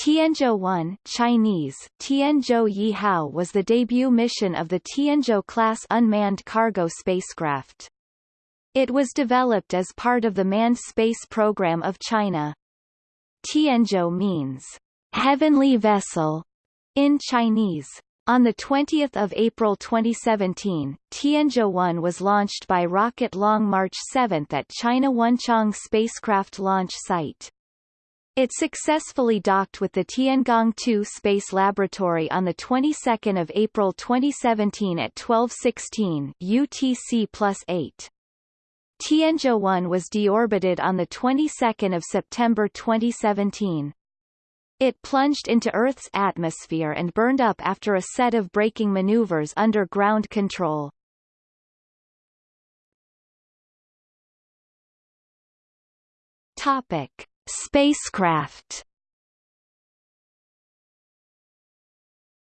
Tianzhou-1 Chinese, Tianzhou Yihao was the debut mission of the Tianzhou-class unmanned cargo spacecraft. It was developed as part of the Manned Space Program of China. Tianzhou means, heavenly vessel, in Chinese. On 20 April 2017, Tianzhou-1 was launched by rocket Long March 7 at China Wenchang spacecraft launch site. It successfully docked with the Tiangong-2 Space Laboratory on the 22nd of April 2017 at 12:16 UTC+8. Tianzhou-1 was deorbited on the 22nd of September 2017. It plunged into Earth's atmosphere and burned up after a set of braking maneuvers under ground control. Topic: Spacecraft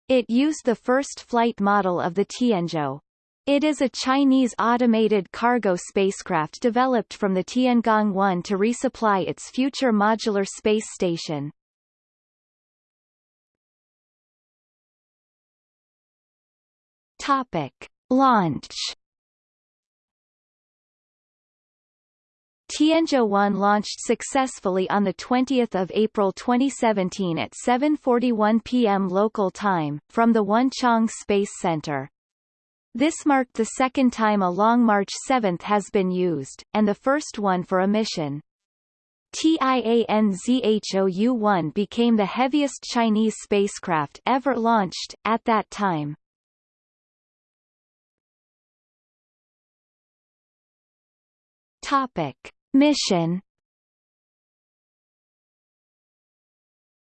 It used the first flight model of the Tianzhou. It is a Chinese automated cargo spacecraft developed from the Tiangong-1 to resupply its future modular space station. Topic. Launch Tianzhou-1 launched successfully on 20 April 2017 at 7.41 p.m. local time, from the Wenchang Space Center. This marked the second time a Long March 7 has been used, and the first one for a mission. Tianzhou-1 became the heaviest Chinese spacecraft ever launched, at that time. Topic. Mission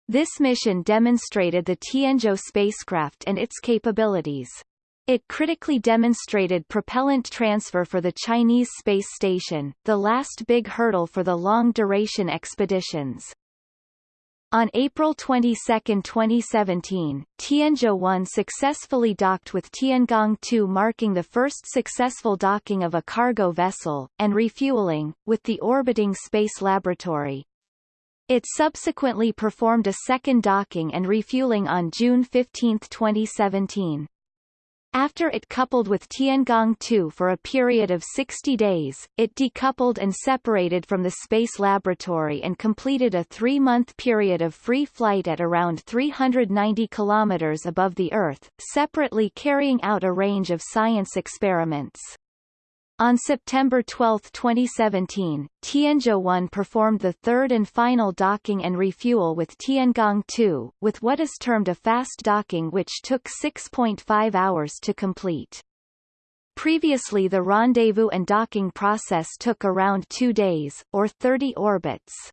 This mission demonstrated the Tianzhou spacecraft and its capabilities. It critically demonstrated propellant transfer for the Chinese space station, the last big hurdle for the long-duration expeditions. On April 22, 2017, Tianzhou-1 successfully docked with Tiangong-2 marking the first successful docking of a cargo vessel, and refueling, with the orbiting space laboratory. It subsequently performed a second docking and refueling on June 15, 2017. After it coupled with Tiangong-2 for a period of 60 days, it decoupled and separated from the Space Laboratory and completed a three-month period of free flight at around 390 kilometers above the Earth, separately carrying out a range of science experiments. On September 12, 2017, Tianzhou-1 performed the third and final docking and refuel with Tiangong-2, with what is termed a fast docking which took 6.5 hours to complete. Previously the rendezvous and docking process took around two days, or 30 orbits.